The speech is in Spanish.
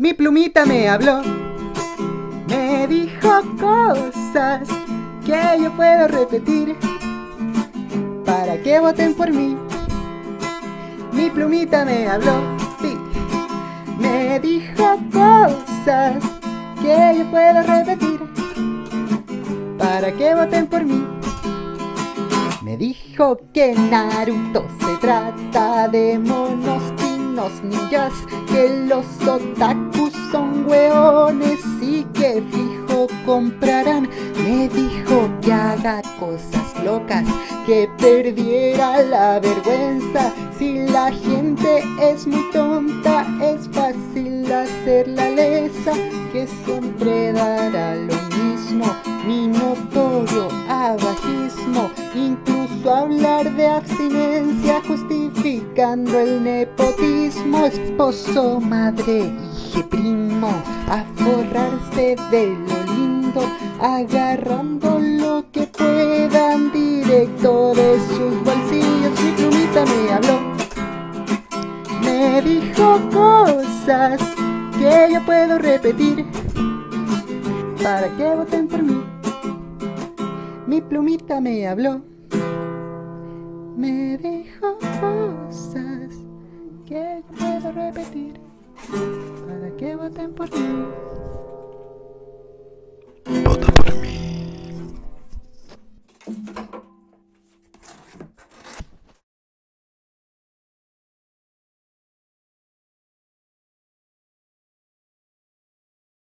Mi plumita me habló, me dijo cosas que yo puedo repetir para que voten por mí. Mi plumita me habló, sí, me dijo cosas que yo puedo repetir para que voten por mí. Me dijo que Naruto se trata de monos Que los otakus son hueones y que fijo comprarán. Me dijo que haga cosas locas, que perdiera la vergüenza. Si la gente es muy tonta es fácil hacer la lesa Que siempre dará lo mismo, mi notorio Incluso hablar de abstinencia justificando el nepotismo Esposo, madre, hije, primo A forrarse de lo lindo Agarrando lo que puedan directo de sus bolsillos Mi plumita me habló. Me dijo cosas que yo puedo repetir. Para que voten por mí mi plumita me habló, me dijo cosas que puedo repetir para que voten por mí. Vota por mí.